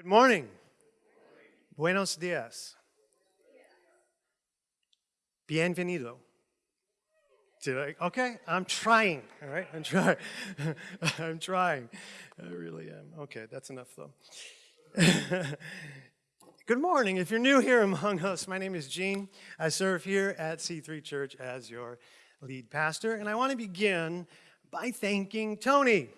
Good morning. Buenos dias. Bienvenido. I? Okay, I'm trying. All right, I'm trying. I'm trying. I really am. Okay, that's enough though. Good morning. If you're new here among us, my name is Gene. I serve here at C3 Church as your lead pastor, and I want to begin by thanking Tony.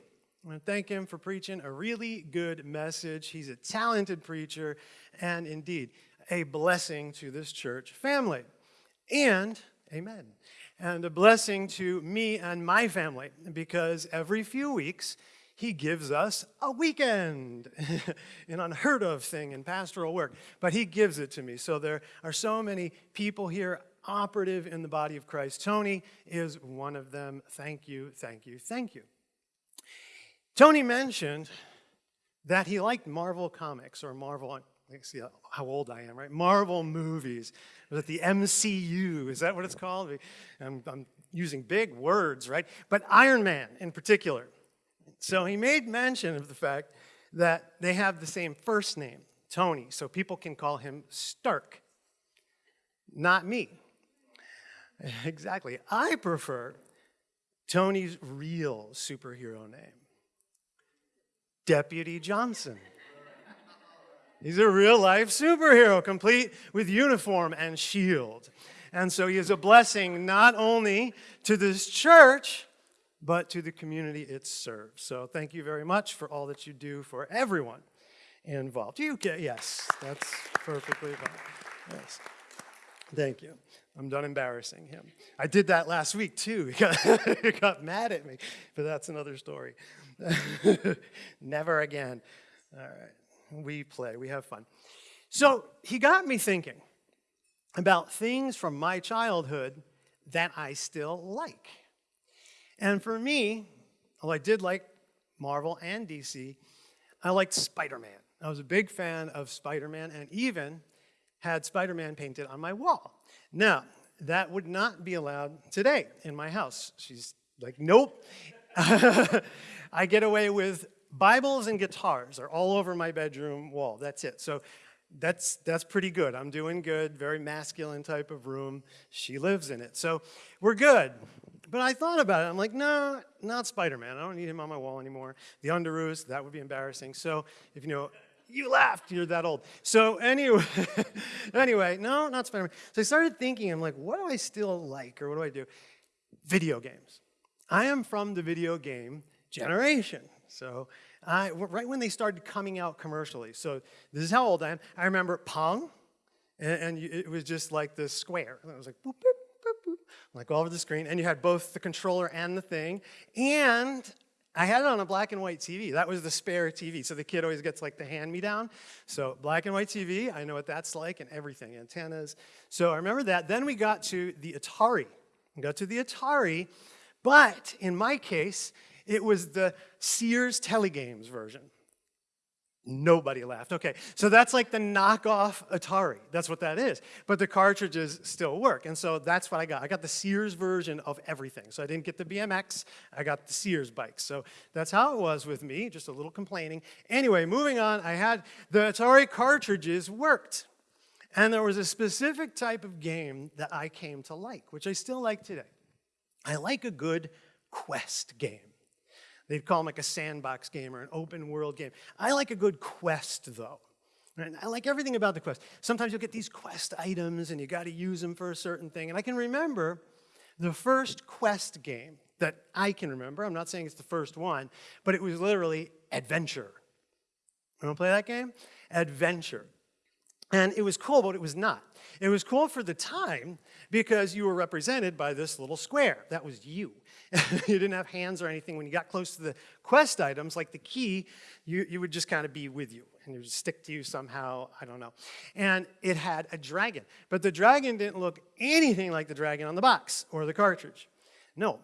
I want to thank him for preaching a really good message. He's a talented preacher and indeed a blessing to this church family. And, amen, and a blessing to me and my family because every few weeks he gives us a weekend, an unheard of thing in pastoral work, but he gives it to me. So there are so many people here operative in the body of Christ. Tony is one of them. Thank you, thank you, thank you. Tony mentioned that he liked Marvel comics or Marvel, see how old I am, right? Marvel movies. It the MCU? Is that what it's called? I'm, I'm using big words, right? But Iron Man in particular. So he made mention of the fact that they have the same first name, Tony, so people can call him Stark. Not me. Exactly. I prefer Tony's real superhero name. Deputy Johnson. He's a real life superhero, complete with uniform and shield. And so he is a blessing not only to this church, but to the community it serves. So thank you very much for all that you do for everyone involved. You get, yes, that's perfectly fine. Yes. Thank you. I'm done embarrassing him. I did that last week too. He got, he got mad at me, but that's another story. Never again. All right. We play, we have fun. So he got me thinking about things from my childhood that I still like. And for me, well, I did like Marvel and DC, I liked Spider-Man. I was a big fan of Spider-Man and even had Spider-Man painted on my wall. Now, that would not be allowed today in my house. She's like, nope. I get away with Bibles and guitars are all over my bedroom wall. That's it. So that's, that's pretty good. I'm doing good, very masculine type of room. She lives in it. So we're good. But I thought about it. I'm like, no, not Spider-Man. I don't need him on my wall anymore. The Underoos, that would be embarrassing. So if you know, you laughed, you're that old. So anyway, anyway, no, not Spider-Man. So I started thinking, I'm like, what do I still like or what do I do? Video games. I am from the video game generation. So I, right when they started coming out commercially. So this is how old I am. I remember Pong, and, and it was just like the square. And it was like boop, boop, boop, boop, like all over the screen. And you had both the controller and the thing. And I had it on a black and white TV. That was the spare TV. So the kid always gets like the hand-me-down. So black and white TV, I know what that's like and everything, antennas. So I remember that. Then we got to the Atari. We got to the Atari, but in my case, it was the Sears Telegames version. Nobody laughed. Okay, so that's like the knockoff Atari. That's what that is. But the cartridges still work, and so that's what I got. I got the Sears version of everything. So I didn't get the BMX, I got the Sears bikes. So that's how it was with me, just a little complaining. Anyway, moving on, I had the Atari cartridges worked. And there was a specific type of game that I came to like, which I still like today. I like a good quest game. They'd call them like a sandbox game or an open world game. I like a good quest though. I like everything about the quest. Sometimes you'll get these quest items and you got to use them for a certain thing. And I can remember the first quest game that I can remember. I'm not saying it's the first one, but it was literally Adventure. You want to play that game? Adventure. And it was cool, but it was not. It was cool for the time because you were represented by this little square. That was you. you didn't have hands or anything. When you got close to the quest items, like the key, you, you would just kind of be with you and it would stick to you somehow, I don't know. And it had a dragon, but the dragon didn't look anything like the dragon on the box or the cartridge. No,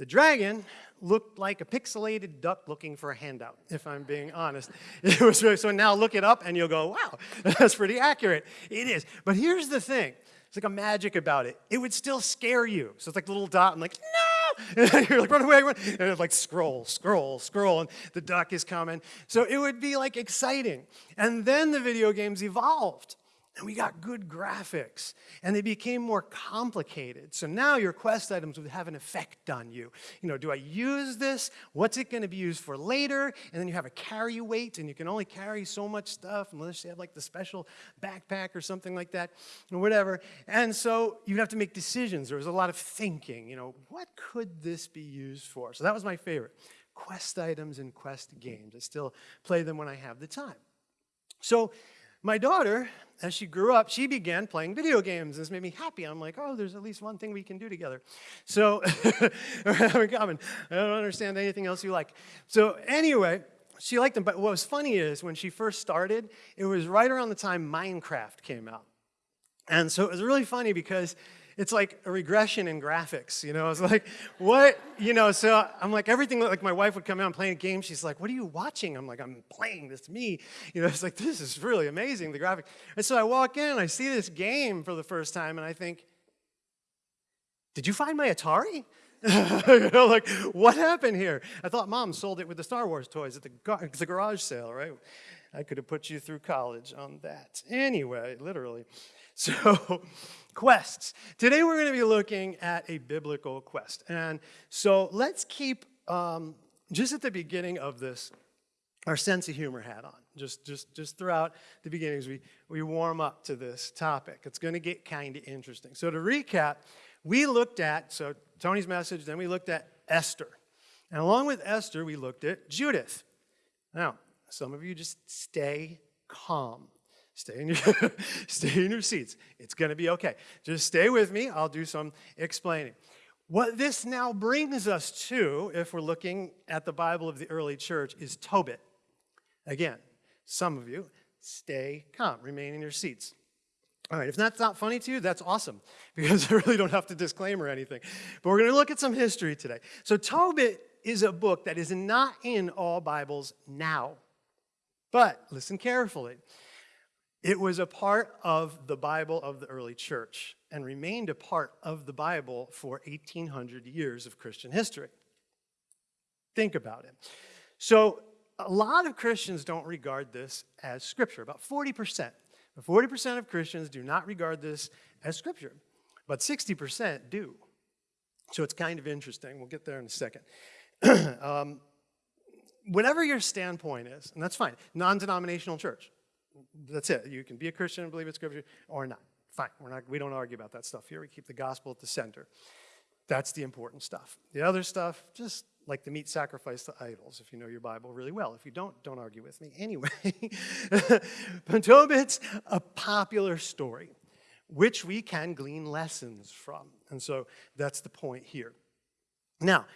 the dragon looked like a pixelated duck looking for a handout, if I'm being honest. It was really, so now look it up and you'll go, wow, that's pretty accurate. It is. But here's the thing. It's like a magic about it. It would still scare you. So it's like a little dot. I'm like, no! And you're like, run away, run. And it's like, scroll, scroll, scroll, and the duck is coming. So it would be like exciting. And then the video games evolved. And we got good graphics, and they became more complicated. So now your quest items would have an effect on you. You know, do I use this? What's it going to be used for later? And then you have a carry weight, and you can only carry so much stuff unless you have like the special backpack or something like that, or whatever. And so you'd have to make decisions. There was a lot of thinking. You know, what could this be used for? So that was my favorite. Quest items and quest games. I still play them when I have the time. So my daughter, as she grew up, she began playing video games. This made me happy. I'm like, oh, there's at least one thing we can do together. So. I don't understand anything else you like. So, anyway, she liked them. But what was funny is when she first started, it was right around the time Minecraft came out. And so it was really funny because it's like a regression in graphics, you know? It's like, what? You know, so I'm like, everything, like my wife would come out and play a game. She's like, what are you watching? I'm like, I'm playing this me. You know, it's like, this is really amazing, the graphic. And so I walk in I see this game for the first time and I think, did you find my Atari? you know, like, what happened here? I thought mom sold it with the Star Wars toys at the, gar the garage sale, right? I could have put you through college on that. Anyway, literally. So, quests. Today we're going to be looking at a biblical quest. And so let's keep, um, just at the beginning of this, our sense of humor hat on. Just, just, just throughout the beginnings, we, we warm up to this topic. It's going to get kind of interesting. So to recap, we looked at, so Tony's message, then we looked at Esther. And along with Esther, we looked at Judith. Now, some of you just stay calm. Stay in your, stay in your seats. It's going to be okay. Just stay with me. I'll do some explaining. What this now brings us to, if we're looking at the Bible of the early church, is Tobit. Again, some of you, stay calm, remain in your seats. All right, if that's not funny to you, that's awesome, because I really don't have to disclaim or anything. But we're going to look at some history today. So Tobit is a book that is not in all Bibles now. But listen carefully. It was a part of the Bible of the early church and remained a part of the Bible for 1800 years of Christian history. Think about it. So, a lot of Christians don't regard this as scripture, about 40%. 40% of Christians do not regard this as scripture, but 60% do. So, it's kind of interesting. We'll get there in a second. um, whatever your standpoint is, and that's fine, non denominational church, that's it. You can be a Christian and believe in Scripture or not. Fine. We're not, we don't argue about that stuff here. We keep the gospel at the center. That's the important stuff. The other stuff, just like the meat sacrifice to idols, if you know your Bible really well. If you don't, don't argue with me. Anyway, Tobit's a popular story, which we can glean lessons from. And so that's the point here. Now,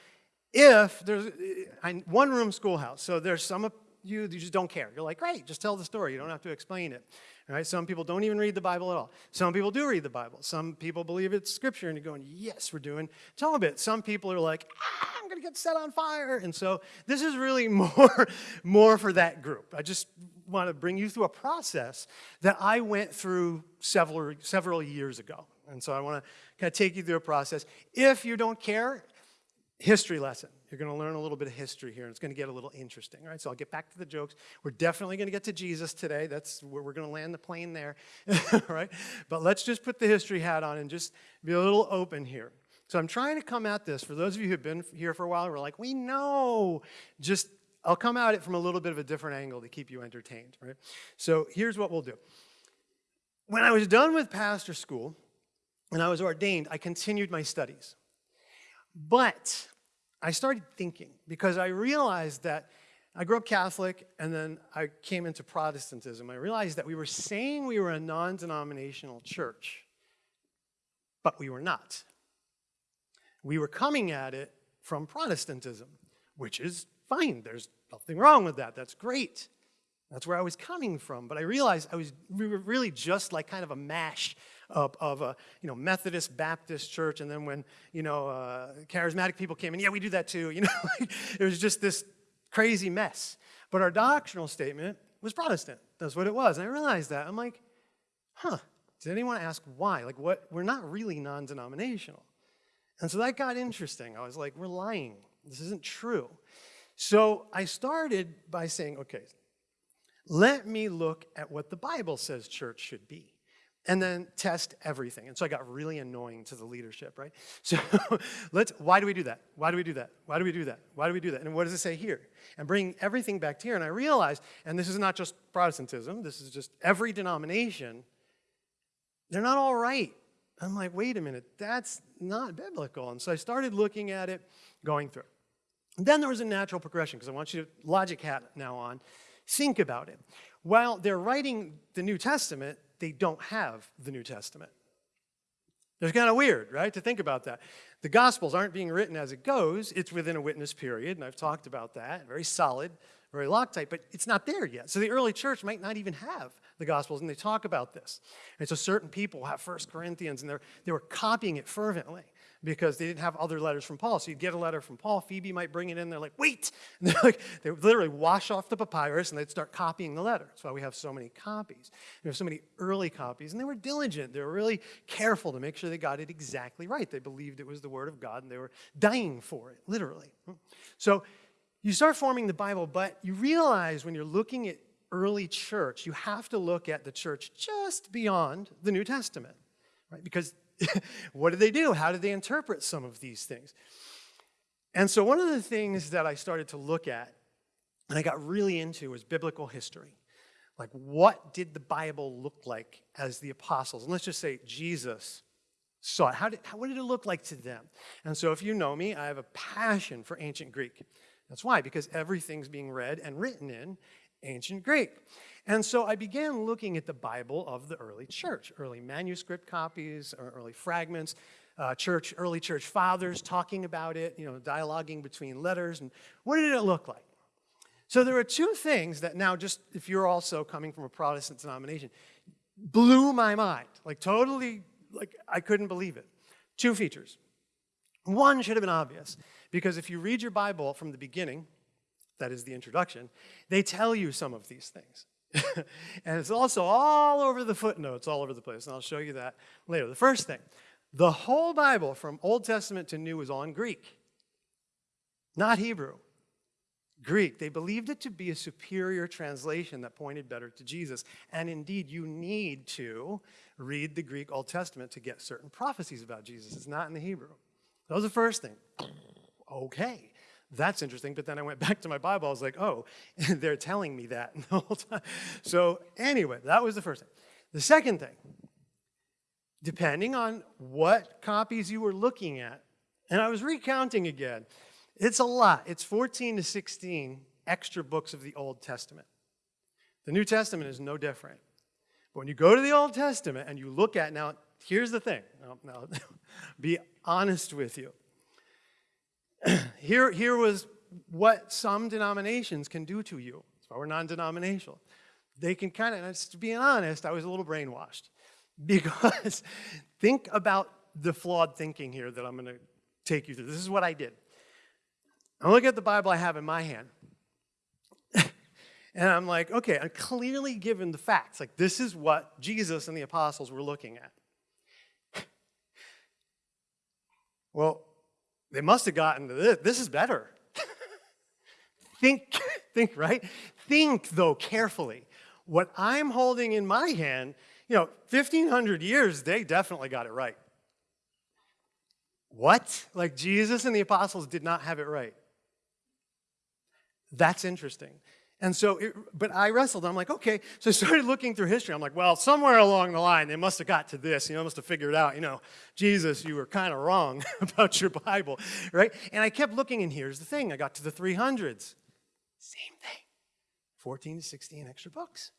if there's one room schoolhouse, so there's some you, you just don't care. You're like, great, just tell the story. You don't have to explain it. Right? Some people don't even read the Bible at all. Some people do read the Bible. Some people believe it's scripture and you're going, yes, we're doing Tobit. Some people are like, ah, I'm going to get set on fire. And so this is really more, more for that group. I just want to bring you through a process that I went through several, several years ago. And so I want to kind of take you through a process. If you don't care, history lesson. You're going to learn a little bit of history here, and it's going to get a little interesting, right? So I'll get back to the jokes. We're definitely going to get to Jesus today. That's where we're going to land the plane there, right? But let's just put the history hat on and just be a little open here. So I'm trying to come at this. For those of you who've been here for a while, we're like, we know. Just, I'll come at it from a little bit of a different angle to keep you entertained, right? So here's what we'll do. When I was done with pastor school and I was ordained, I continued my studies. But I started thinking because I realized that I grew up Catholic and then I came into Protestantism. I realized that we were saying we were a non denominational church, but we were not. We were coming at it from Protestantism, which is fine. There's nothing wrong with that. That's great. That's where I was coming from. But I realized I was we were really just like kind of a mash of, of a you know Methodist Baptist church, and then when you know uh, charismatic people came in, yeah, we do that too. You know, it was just this crazy mess. But our doctrinal statement was Protestant. That's what it was. And I realized that. I'm like, huh. Did anyone ask why? Like, what? We're not really non-denominational. And so that got interesting. I was like, we're lying. This isn't true. So I started by saying, okay, let me look at what the Bible says church should be and then test everything. And so I got really annoying to the leadership, right? So let's, why do we do that? Why do we do that? Why do we do that? Why do we do that? And what does it say here? And bring everything back to here. And I realized, and this is not just Protestantism, this is just every denomination, they're not all right. I'm like, wait a minute, that's not biblical. And so I started looking at it, going through. And then there was a natural progression, because I want you to logic hat now on. Think about it. While they're writing the New Testament, they don't have the New Testament. It's kind of weird, right, to think about that. The Gospels aren't being written as it goes. It's within a witness period, and I've talked about that. Very solid, very Loctite, but it's not there yet. So the early church might not even have the Gospels, and they talk about this. And so certain people have First Corinthians, and they were copying it fervently because they didn't have other letters from Paul. So you'd get a letter from Paul, Phoebe might bring it in, they're like, wait! And they're like, they would literally wash off the papyrus and they'd start copying the letter. That's why we have so many copies. We have so many early copies, and they were diligent. They were really careful to make sure they got it exactly right. They believed it was the Word of God, and they were dying for it, literally. So you start forming the Bible, but you realize when you're looking at early church, you have to look at the church just beyond the New Testament, right? Because what did they do? How did they interpret some of these things? And so one of the things that I started to look at and I got really into was biblical history. Like, what did the Bible look like as the apostles? And let's just say Jesus saw it. How did, how, what did it look like to them? And so, if you know me, I have a passion for ancient Greek. That's why, because everything's being read and written in ancient Greek. And so I began looking at the Bible of the early church, early manuscript copies, or early fragments, uh, church, early church fathers talking about it, you know, dialoguing between letters, and what did it look like? So there are two things that now, just if you're also coming from a Protestant denomination, blew my mind, like totally, like I couldn't believe it. Two features. One should have been obvious, because if you read your Bible from the beginning, that is the introduction, they tell you some of these things. and it's also all over the footnotes, all over the place, and I'll show you that later. The first thing, the whole Bible from Old Testament to New is in Greek, not Hebrew. Greek. They believed it to be a superior translation that pointed better to Jesus. And indeed, you need to read the Greek Old Testament to get certain prophecies about Jesus. It's not in the Hebrew. That was the first thing. Okay that's interesting. But then I went back to my Bible. I was like, oh, they're telling me that the whole time. So anyway, that was the first thing. The second thing, depending on what copies you were looking at, and I was recounting again, it's a lot. It's 14 to 16 extra books of the Old Testament. The New Testament is no different. But when you go to the Old Testament and you look at, now, here's the thing. Now, be honest with you. here, here was what some denominations can do to you. That's why we're non-denominational. They can kind of, to be honest, I was a little brainwashed. Because think about the flawed thinking here that I'm going to take you through. This is what I did. I look at the Bible I have in my hand. and I'm like, okay, I'm clearly given the facts. Like, this is what Jesus and the apostles were looking at. well, they must have gotten this. This is better. think, think, right? Think, though, carefully. What I'm holding in my hand, you know, 1,500 years, they definitely got it right. What? Like Jesus and the apostles did not have it right. That's interesting. And so, it, but I wrestled. I'm like, okay. So I started looking through history. I'm like, well, somewhere along the line, they must have got to this. You know, must have figured out, you know, Jesus, you were kind of wrong about your Bible, right? And I kept looking, and here's the thing. I got to the 300s. Same thing. 14 to 16 extra books.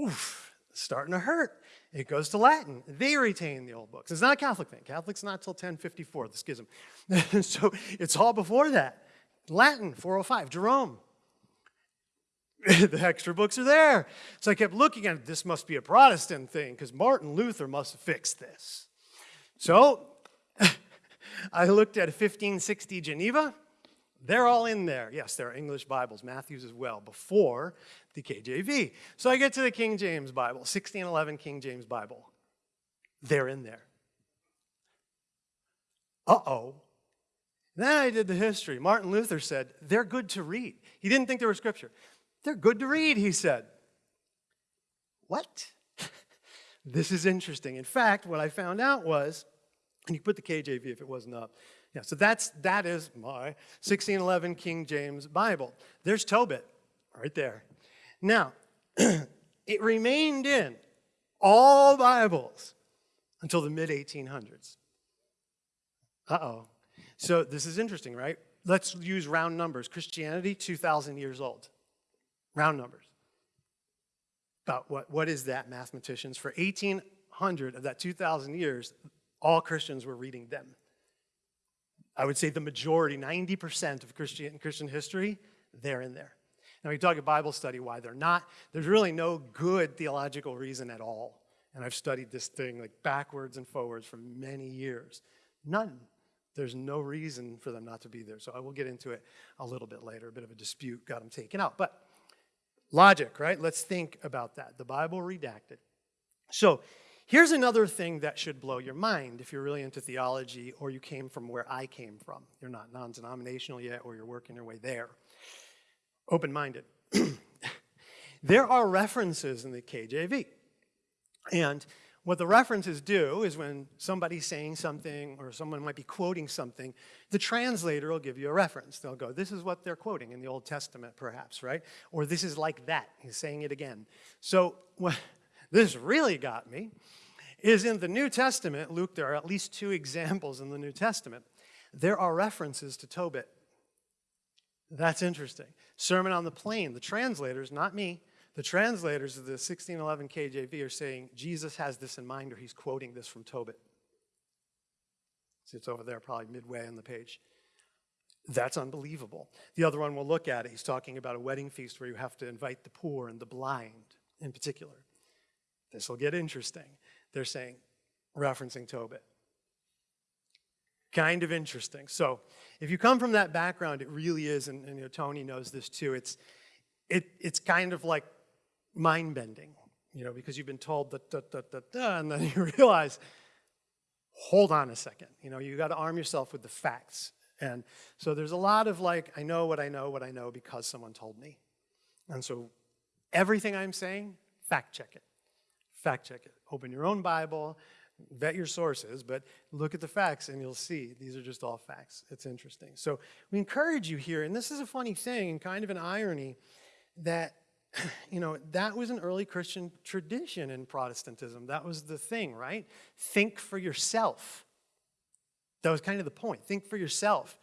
Oof, starting to hurt. It goes to Latin. They retain the old books. It's not a Catholic thing. Catholic's not till 1054, the schism. so it's all before that. Latin, 405. Jerome, the extra books are there. So I kept looking at it. This must be a Protestant thing because Martin Luther must have fixed this. So I looked at 1560 Geneva. They're all in there. Yes, there are English Bibles, Matthew's as well, before the KJV. So I get to the King James Bible, 1611 King James Bible. They're in there. uh-oh. Then I did the history. Martin Luther said, they're good to read. He didn't think they were scripture. They're good to read, he said. What? this is interesting. In fact, what I found out was, and you put the KJV if it wasn't up. Yeah, so that's, that is my 1611 King James Bible. There's Tobit right there. Now, it remained in all Bibles until the mid 1800s. Uh oh. So this is interesting, right? Let's use round numbers. Christianity, 2,000 years old. Round numbers. About what, what is that, mathematicians? For 1,800 of that 2,000 years, all Christians were reading them. I would say the majority, 90% of Christian, Christian history, they're in there. Now, we talk about Bible study, why they're not. There's really no good theological reason at all. And I've studied this thing like backwards and forwards for many years. None. There's no reason for them not to be there. So I will get into it a little bit later. A bit of a dispute got them taken out. But logic, right? Let's think about that. The Bible redacted. So here's another thing that should blow your mind if you're really into theology or you came from where I came from. You're not non denominational yet or you're working your way there. Open minded. there are references in the KJV. And what the references do is when somebody's saying something or someone might be quoting something, the translator will give you a reference. They'll go, this is what they're quoting in the Old Testament, perhaps, right? Or this is like that. He's saying it again. So what this really got me is in the New Testament, Luke, there are at least two examples in the New Testament. There are references to Tobit. That's interesting. Sermon on the Plain, the translators, not me, the translators of the 1611 KJV are saying Jesus has this in mind, or he's quoting this from Tobit. See, it's over there, probably midway on the page. That's unbelievable. The other one we'll look at it. He's talking about a wedding feast where you have to invite the poor and the blind in particular. This will get interesting. They're saying, referencing Tobit. Kind of interesting. So, if you come from that background, it really is, and, and you know, Tony knows this too. It's it, it's kind of like mind bending, you know, because you've been told that, da, da, da, da, and then you realize, hold on a second, you know, you got to arm yourself with the facts. And so there's a lot of like, I know what I know, what I know because someone told me. And so everything I'm saying, fact check it. Fact check it. Open your own Bible, vet your sources, but look at the facts and you'll see these are just all facts. It's interesting. So we encourage you here, and this is a funny thing and kind of an irony, that you know, that was an early Christian tradition in Protestantism. That was the thing, right? Think for yourself. That was kind of the point. Think for yourself.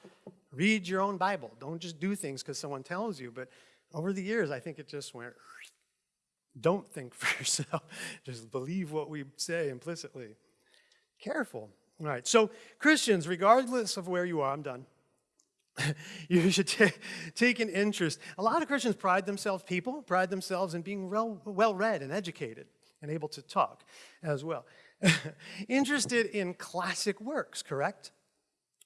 Read your own Bible. Don't just do things because someone tells you. But over the years, I think it just went, don't think for yourself. just believe what we say implicitly. Careful. All right, so Christians, regardless of where you are, I'm done. you should take an interest. A lot of Christians pride themselves, people pride themselves in being well read and educated and able to talk as well. Interested in classic works, correct?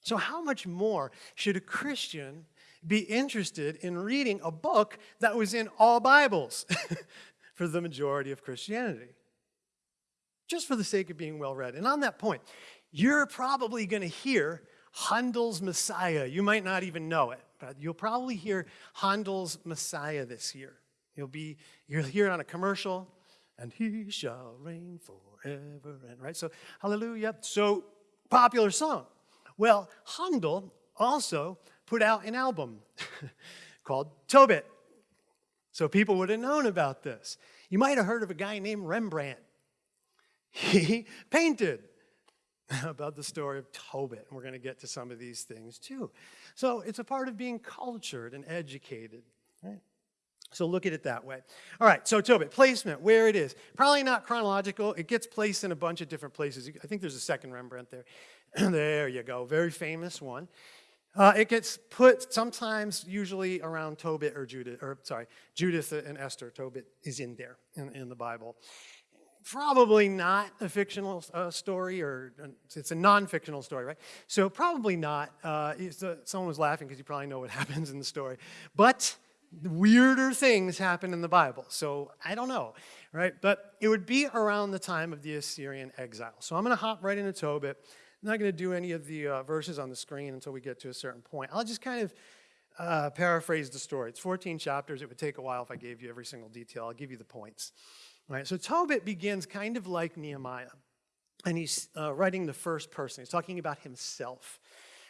So, how much more should a Christian be interested in reading a book that was in all Bibles for the majority of Christianity? Just for the sake of being well read. And on that point, you're probably going to hear Handel's Messiah. You might not even know it, but you'll probably hear Handel's Messiah this year. You'll be, you'll hear it on a commercial, and he shall reign forever. And right, so hallelujah. So popular song. Well, Handel also put out an album called Tobit. So people would have known about this. You might have heard of a guy named Rembrandt. He painted about the story of Tobit. And we're going to get to some of these things too. So it's a part of being cultured and educated. Right? So look at it that way. All right, so Tobit, placement, where it is. Probably not chronological. It gets placed in a bunch of different places. I think there's a second Rembrandt there. there you go, very famous one. Uh, it gets put sometimes, usually around Tobit or Judith, or sorry, Judith and Esther. Tobit is in there in, in the Bible probably not a fictional uh, story, or uh, it's a non-fictional story, right? So probably not. Uh, uh someone was laughing because you probably know what happens in the story. But weirder things happen in the Bible, so I don't know, right? But it would be around the time of the Assyrian exile. So I'm going to hop right into Tobit. I'm not going to do any of the uh, verses on the screen until we get to a certain point. I'll just kind of uh, paraphrase the story. It's 14 chapters. It would take a while if I gave you every single detail. I'll give you the points. So Tobit begins kind of like Nehemiah, and he's uh, writing the first person. He's talking about himself.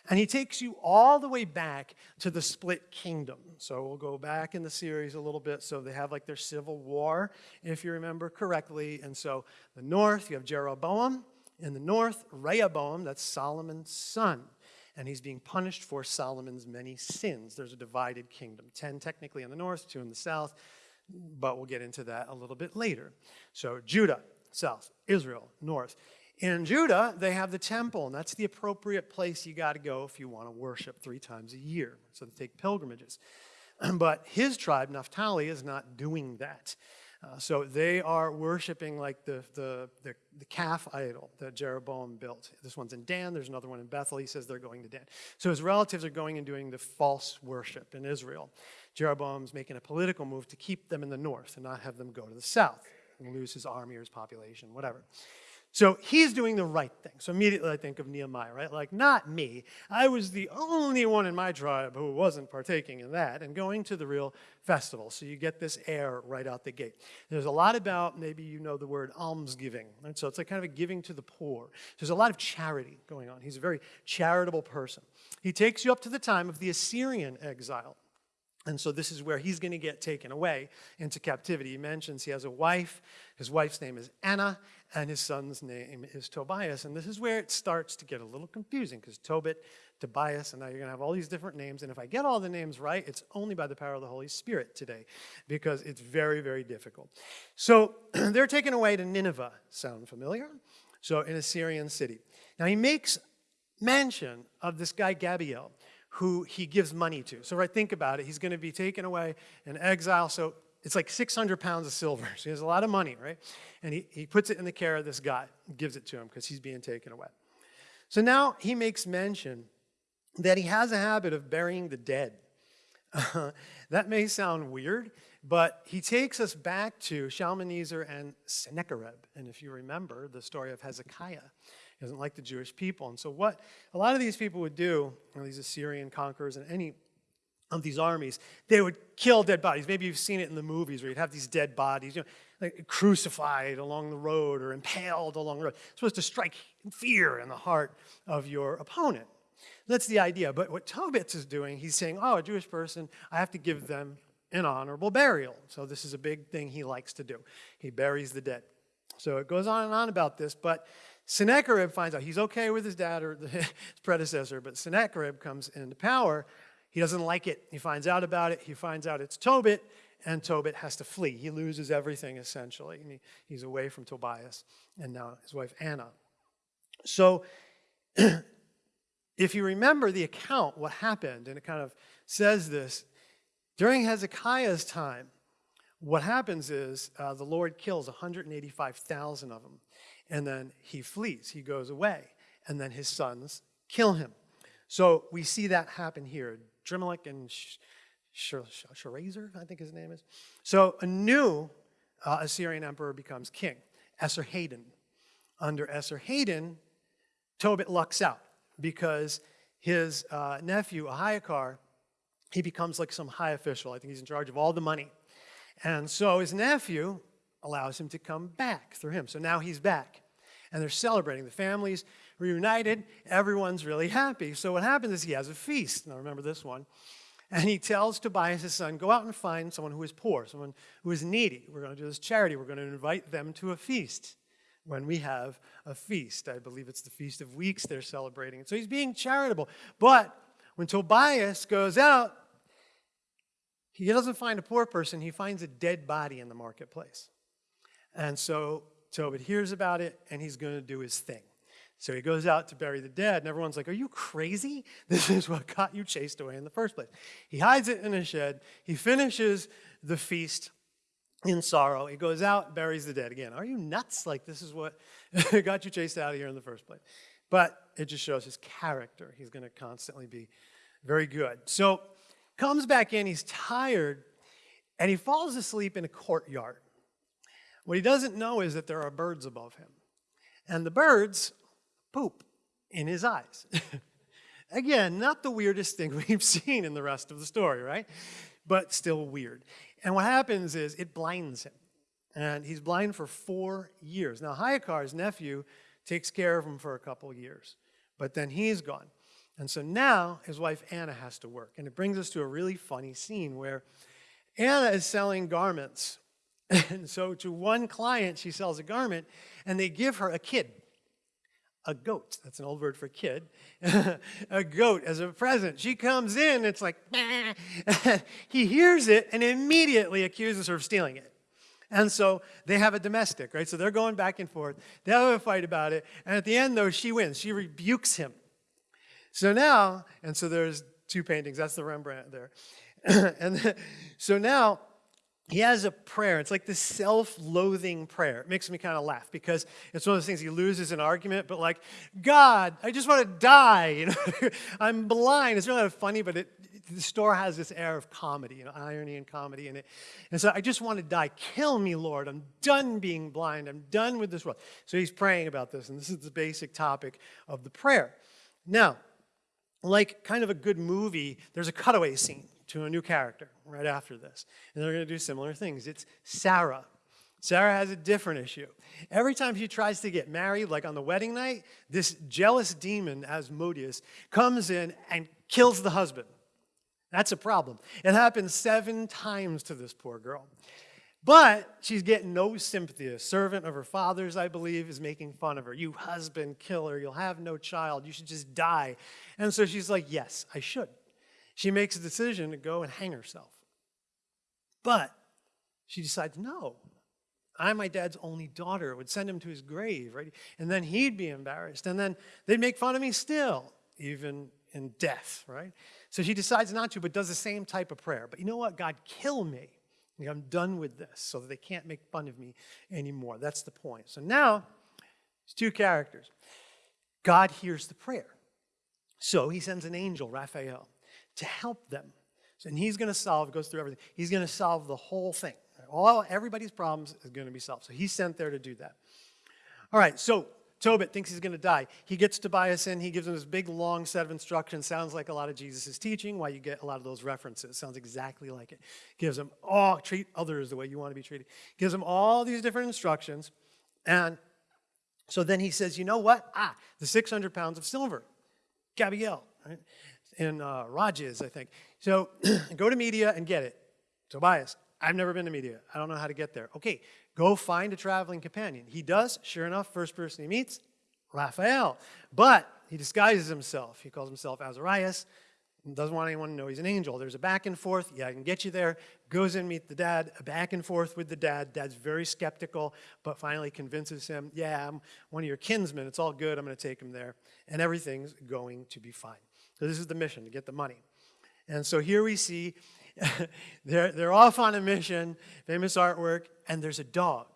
And he takes you all the way back to the split kingdom. So we'll go back in the series a little bit. So they have like their civil war, if you remember correctly. And so the north, you have Jeroboam. In the north, Rehoboam, that's Solomon's son. And he's being punished for Solomon's many sins. There's a divided kingdom 10 technically in the north, two in the south. But we'll get into that a little bit later. So Judah, south, Israel, north. In Judah, they have the temple, and that's the appropriate place you got to go if you want to worship three times a year. So they take pilgrimages. But his tribe, Naphtali, is not doing that. Uh, so they are worshiping like the, the, the, the, calf idol that Jeroboam built. This one's in Dan, there's another one in Bethel. He says they're going to Dan. So his relatives are going and doing the false worship in Israel. Jeroboam's making a political move to keep them in the north and not have them go to the south and lose his army or his population, whatever. So he's doing the right thing. So immediately I think of Nehemiah, right? Like, not me. I was the only one in my tribe who wasn't partaking in that and going to the real festival. So you get this air right out the gate. There's a lot about, maybe you know the word almsgiving. Right? So it's like kind of a giving to the poor. There's a lot of charity going on. He's a very charitable person. He takes you up to the time of the Assyrian exile. And so this is where he's going to get taken away into captivity. He mentions he has a wife. His wife's name is Anna, and his son's name is Tobias. And this is where it starts to get a little confusing because Tobit, Tobias, and now you're going to have all these different names. And if I get all the names right, it's only by the power of the Holy Spirit today because it's very, very difficult. So they're taken away to Nineveh. Sound familiar? So in a Syrian city. Now he makes mention of this guy Gabael who he gives money to. So right, think about it. He's going to be taken away in exile. So it's like 600 pounds of silver. So he has a lot of money, right? And he, he puts it in the care of this guy, gives it to him because he's being taken away. So now he makes mention that he has a habit of burying the dead. Uh, that may sound weird, but he takes us back to Shalmaneser and Sennacherib. And if you remember the story of Hezekiah, he doesn't like the Jewish people. And so what a lot of these people would do, these Assyrian conquerors and any of these armies, they would kill dead bodies. Maybe you've seen it in the movies where you'd have these dead bodies, you know, like crucified along the road or impaled along the road. It's supposed to strike fear in the heart of your opponent. That's the idea. But what Tobit is doing, he's saying, oh, a Jewish person, I have to give them an honorable burial. So this is a big thing he likes to do. He buries the dead. So it goes on and on about this, but Sennacherib finds out he's okay with his dad or his predecessor, but Sennacherib comes into power he doesn't like it. He finds out about it. He finds out it's Tobit, and Tobit has to flee. He loses everything essentially. He, he's away from Tobias and now his wife Anna. So, if you remember the account, what happened, and it kind of says this during Hezekiah's time, what happens is uh, the Lord kills 185,000 of them, and then he flees. He goes away, and then his sons kill him. So we see that happen here. Adrammelech and Sharezer, I think his name is. So a new uh, Assyrian emperor becomes king, Esarhaddon. Under Esarhaddon, Tobit lucks out because his uh, nephew, Ahiakhar, he becomes like some high official. I think he's in charge of all the money. And so his nephew allows him to come back through him. So now he's back. And they're celebrating. The family's reunited, everyone's really happy. So what happens is he has a feast. Now remember this one. And he tells Tobias, his son, go out and find someone who is poor, someone who is needy. We're going to do this charity. We're going to invite them to a feast when we have a feast. I believe it's the Feast of Weeks they're celebrating. So he's being charitable. But when Tobias goes out, he doesn't find a poor person, he finds a dead body in the marketplace. And so Tobit hears about it, and he's going to do his thing. So he goes out to bury the dead, and everyone's like, Are you crazy? This is what got you chased away in the first place. He hides it in a shed. He finishes the feast in sorrow. He goes out, buries the dead again. Are you nuts? Like, this is what got you chased out of here in the first place. But it just shows his character. He's going to constantly be very good. So, comes back in, he's tired, and he falls asleep in a courtyard. What he doesn't know is that there are birds above him. And the birds poop. in his eyes. Again, not the weirdest thing we've seen in the rest of the story, right? But still weird. And what happens is it blinds him. And he's blind for four years. Now, Hayakar's nephew takes care of him for a couple years, but then he's gone. And so now his wife Anna has to work. And it brings us to a really funny scene where Anna is selling garments. And so to one client, she sells a garment, and they give her a kid a goat. That's an old word for kid. a goat as a present. She comes in, it's like, he hears it and immediately accuses her of stealing it. And so they have a domestic, right? So they're going back and forth. They have a fight about it. And at the end, though, she wins. She rebukes him. So now, and so there's two paintings. That's the Rembrandt there. and so now he has a prayer. It's like this self-loathing prayer. It makes me kind of laugh because it's one of those things he loses an argument, but like, God, I just want to die. You know, I'm blind. It's really funny, but it, the store has this air of comedy, you know, irony and comedy in it. And so I just want to die. Kill me, Lord. I'm done being blind. I'm done with this world. So he's praying about this, and this is the basic topic of the prayer. Now, like kind of a good movie, there's a cutaway scene to a new character right after this. And they're going to do similar things. It's Sarah. Sarah has a different issue. Every time she tries to get married, like on the wedding night, this jealous demon, Asmodeus, comes in and kills the husband. That's a problem. It happens seven times to this poor girl. But she's getting no sympathy. A servant of her father's, I believe, is making fun of her. You husband killer, you'll have no child, you should just die. And so she's like, Yes, I should she makes a decision to go and hang herself. But she decides, no, I'm my dad's only daughter. It would send him to his grave, right? And then he'd be embarrassed. And then they'd make fun of me still, even in death, right? So she decides not to, but does the same type of prayer. But you know what? God, kill me. I'm done with this so that they can't make fun of me anymore. That's the point. So now, there's two characters. God hears the prayer. So he sends an angel, Raphael to help them. And he's going to solve, goes through everything. He's going to solve the whole thing. All, everybody's problems is going to be solved. So he's sent there to do that. All right, so Tobit thinks he's going to die. He gets Tobias in. He gives him this big, long set of instructions. Sounds like a lot of Jesus' teaching, why you get a lot of those references. Sounds exactly like it. Gives him, oh, treat others the way you want to be treated. Gives him all these different instructions. And so then he says, you know what? Ah, the 600 pounds of silver. Gabriel, right? In uh, Rages, I think. So go to media and get it. Tobias, I've never been to media. I don't know how to get there. Okay, go find a traveling companion. He does. Sure enough, first person he meets, Raphael. But he disguises himself. He calls himself Azarias. Doesn't want anyone to know he's an angel. There's a back and forth. Yeah, I can get you there. Goes in, meet the dad. A back and forth with the dad. Dad's very skeptical, but finally convinces him, yeah, I'm one of your kinsmen. It's all good. I'm going to take him there. And everything's going to be fine. So this is the mission, to get the money. And so here we see they're, they're off on a mission, famous artwork, and there's a dog.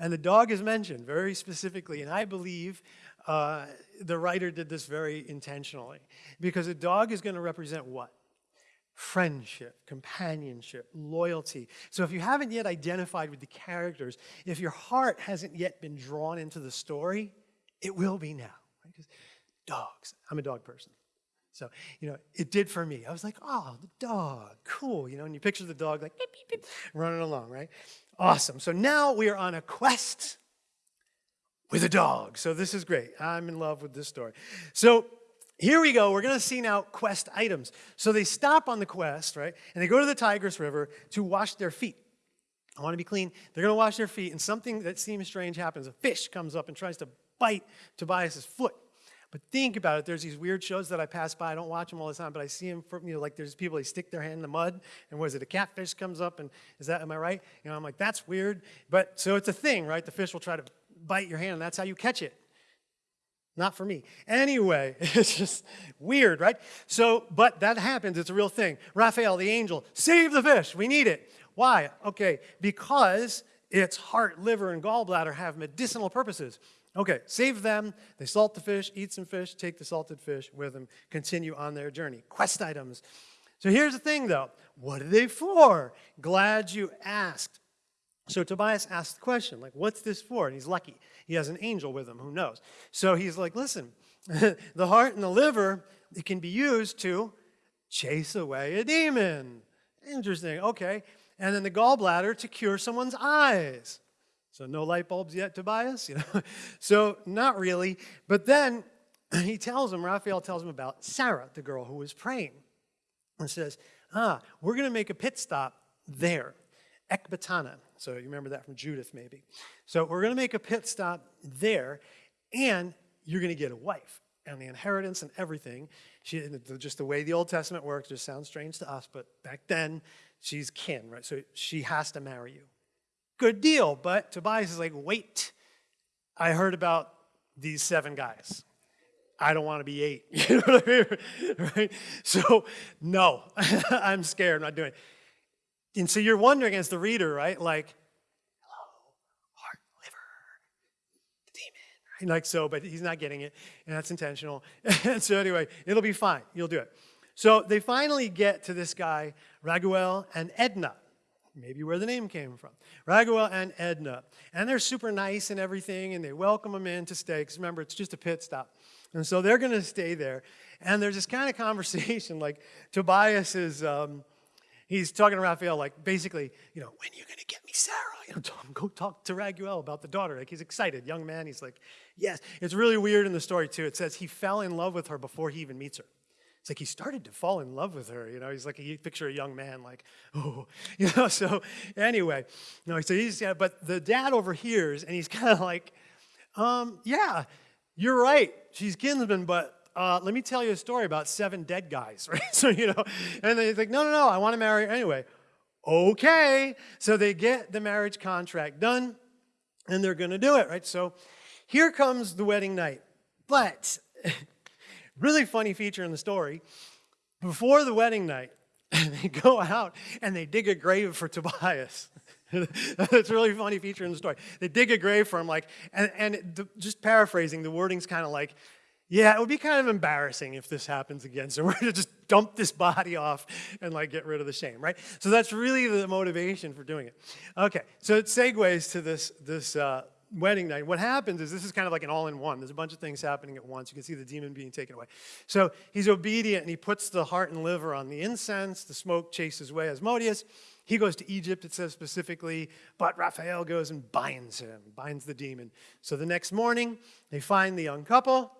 And the dog is mentioned very specifically, and I believe uh, the writer did this very intentionally. Because a dog is going to represent what? Friendship, companionship, loyalty. So if you haven't yet identified with the characters, if your heart hasn't yet been drawn into the story, it will be now. Right? Dogs. I'm a dog person. So, you know, it did for me. I was like, oh, the dog, cool. You know, and you picture the dog like beep, beep, beep, running along, right? Awesome. So now we are on a quest with a dog. So this is great. I'm in love with this story. So here we go. We're going to see now quest items. So they stop on the quest, right? And they go to the Tigris River to wash their feet. I want to be clean. They're going to wash their feet, and something that seems strange happens. A fish comes up and tries to bite Tobias's foot. But think about it. There's these weird shows that I pass by. I don't watch them all the time, but I see them. For, you know, like there's people they stick their hand in the mud, and what is it? A catfish comes up, and is that? Am I right? You know, I'm like that's weird. But so it's a thing, right? The fish will try to bite your hand, and that's how you catch it. Not for me. Anyway, it's just weird, right? So, but that happens. It's a real thing. Raphael, the angel, save the fish. We need it. Why? Okay, because its heart, liver, and gallbladder have medicinal purposes. Okay, save them. They salt the fish, eat some fish, take the salted fish with them, continue on their journey. Quest items. So here's the thing though what are they for? Glad you asked. So Tobias asked the question, like, what's this for? And he's lucky. He has an angel with him, who knows? So he's like, listen, the heart and the liver, it can be used to chase away a demon. Interesting, okay. And then the gallbladder to cure someone's eyes. So no light bulbs yet, Tobias? You know? so not really. But then he tells him, Raphael tells him about Sarah, the girl who was praying, and says, ah, we're going to make a pit stop there, Ecbatana. So you remember that from Judith, maybe. So we're going to make a pit stop there, and you're going to get a wife and the inheritance and everything. She, just the way the Old Testament works just sounds strange to us, but back then, she's kin, right? So she has to marry you. Good deal, but Tobias is like, wait, I heard about these seven guys. I don't want to be eight. You know what I mean? Right? So, no, I'm scared. I'm not doing it. And so you're wondering as the reader, right? Like, hello, heart, liver, the demon, right? Like so, but he's not getting it, and that's intentional. and so anyway, it'll be fine. You'll do it. So they finally get to this guy, Raguel and Edna. Maybe where the name came from. Raguel and Edna. And they're super nice and everything, and they welcome him in to stay, because remember, it's just a pit stop. And so they're going to stay there. And there's this kind of conversation, like Tobias is, um, he's talking to Raphael, like basically, you know, when are you going to get me Sarah? You know, go talk to Raguel about the daughter. Like he's excited, young man. He's like, yes. It's really weird in the story too. It says he fell in love with her before he even meets her. It's like he started to fall in love with her. You know, he's like, you picture a young man like, oh, you know, so anyway, no, so he's, yeah, but the dad overhears and he's kind of like, um, yeah, you're right. She's kinsman, but uh, let me tell you a story about seven dead guys, right? So, you know, and they're like, no, no, no, I want to marry her anyway. Okay. So they get the marriage contract done and they're going to do it, right? So here comes the wedding night. But really funny feature in the story, before the wedding night, they go out and they dig a grave for Tobias. it's a really funny feature in the story. They dig a grave for him, like, and, and the, just paraphrasing, the wording's kind of like, yeah, it would be kind of embarrassing if this happens again. So we're to just dump this body off and like get rid of the shame, right? So that's really the motivation for doing it. Okay, so it segues to this this uh, wedding night. What happens is this is kind of like an all-in-one. There's a bunch of things happening at once. You can see the demon being taken away. So he's obedient and he puts the heart and liver on the incense. The smoke chases away Asmodeus. He goes to Egypt, it says specifically, but Raphael goes and binds him, binds the demon. So the next morning, they find the young couple,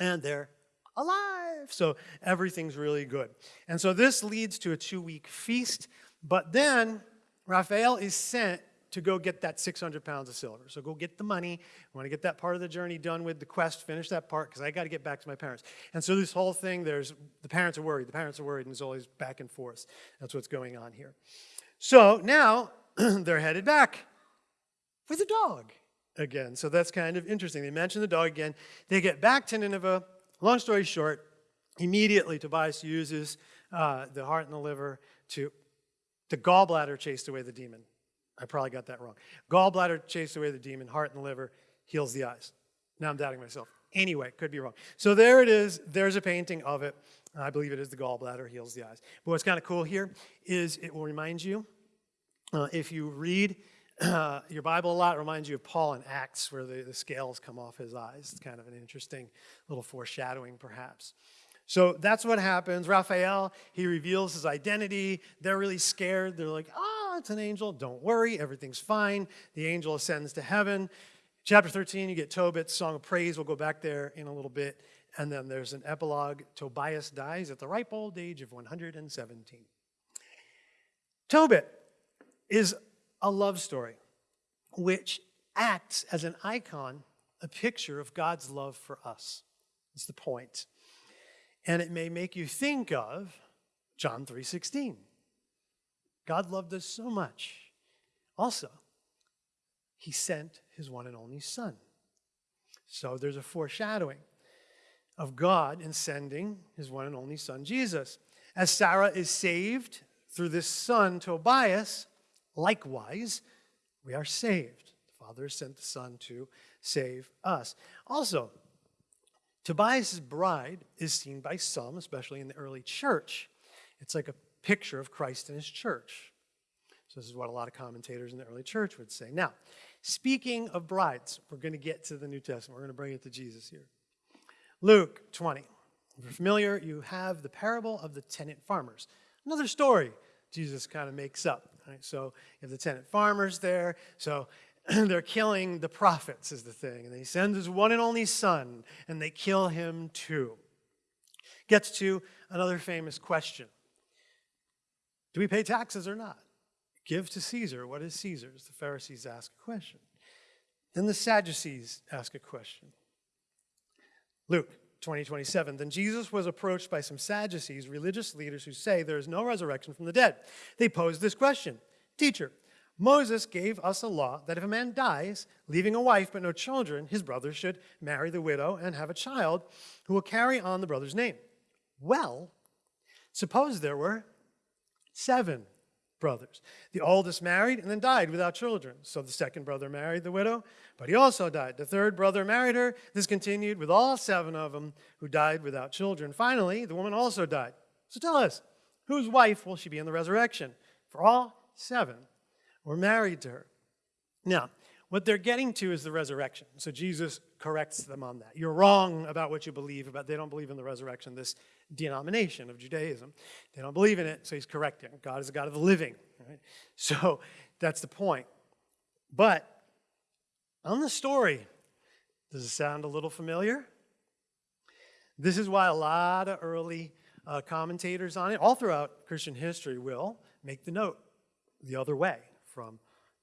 and they're alive. So everything's really good. And so this leads to a two-week feast, but then Raphael is sent to go get that 600 pounds of silver. So go get the money. I want to get that part of the journey done with the quest, finish that part, because I got to get back to my parents. And so this whole thing, there's the parents are worried, the parents are worried, and it's always back and forth. That's what's going on here. So now they're headed back with the dog again. So that's kind of interesting. They mention the dog again. They get back to Nineveh. Long story short, immediately Tobias uses uh, the heart and the liver to, the gallbladder chased away the demon. I probably got that wrong. Gallbladder chased away the demon, heart and liver heals the eyes. Now I'm doubting myself. Anyway, could be wrong. So there it is. There's a painting of it. I believe it is the gallbladder heals the eyes. But what's kind of cool here is it will remind you, uh, if you read uh, your Bible a lot, reminds you of Paul in Acts where the, the scales come off his eyes. It's kind of an interesting little foreshadowing, perhaps. So that's what happens. Raphael, he reveals his identity. They're really scared. They're like, oh, it's an angel. Don't worry, everything's fine. The angel ascends to heaven. Chapter 13, you get Tobit's Song of Praise. We'll go back there in a little bit. And then there's an epilogue. Tobias dies at the ripe old age of 117. Tobit is a love story which acts as an icon, a picture of God's love for us. That's the point. And it may make you think of John 3:16. God loved us so much. Also, he sent his one and only son. So there's a foreshadowing of God in sending his one and only son, Jesus. As Sarah is saved through this son, Tobias, likewise, we are saved. The Father sent the Son to save us. Also, Tobias' bride is seen by some, especially in the early church. It's like a picture of Christ and his church. So, this is what a lot of commentators in the early church would say. Now, speaking of brides, we're going to get to the New Testament. We're going to bring it to Jesus here. Luke 20. If you're familiar, you have the parable of the tenant farmers. Another story Jesus kind of makes up. Right? So you have the tenant farmers there. So they're killing the prophets, is the thing. And he sends his one and only son, and they kill him too. Gets to another famous question Do we pay taxes or not? Give to Caesar what is Caesar's. The Pharisees ask a question. Then the Sadducees ask a question. Luke 20, 27. Then Jesus was approached by some Sadducees, religious leaders who say there is no resurrection from the dead. They posed this question Teacher, Moses gave us a law that if a man dies, leaving a wife but no children, his brother should marry the widow and have a child who will carry on the brother's name. Well, suppose there were seven brothers. The oldest married and then died without children. So the second brother married the widow, but he also died. The third brother married her. This continued with all seven of them who died without children. Finally, the woman also died. So tell us, whose wife will she be in the resurrection? For all seven were married to her. Now, what they're getting to is the resurrection. So Jesus corrects them on that. You're wrong about what you believe about. They don't believe in the resurrection, this denomination of Judaism. They don't believe in it, so he's correcting. God is a God of the living. Right? So that's the point. But on the story, does it sound a little familiar? This is why a lot of early uh, commentators on it, all throughout Christian history, will make the note the other way from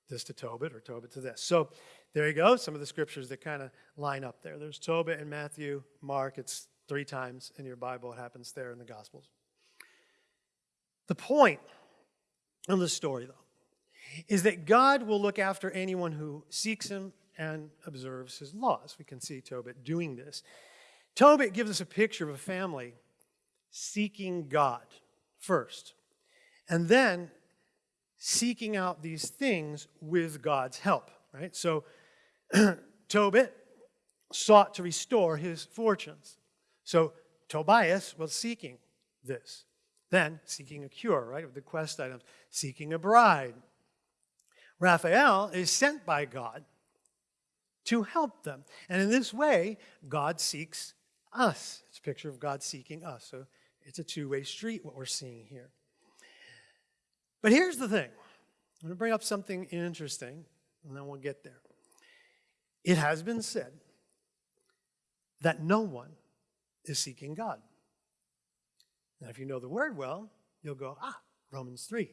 this to Tobit or Tobit to this. So there you go, some of the scriptures that kind of line up there. There's Tobit in Matthew, Mark, it's three times in your Bible, it happens there in the Gospels. The point of the story, though, is that God will look after anyone who seeks him and observes his laws. We can see Tobit doing this. Tobit gives us a picture of a family seeking God first, and then seeking out these things with God's help, right? So Tobit sought to restore his fortunes. So Tobias was seeking this. Then seeking a cure, right? Of the quest items, seeking a bride. Raphael is sent by God to help them. And in this way, God seeks us. It's a picture of God seeking us. So it's a two way street, what we're seeing here. But here's the thing I'm going to bring up something interesting, and then we'll get there. It has been said that no one is seeking God. Now, if you know the word well, you'll go, ah, Romans 3.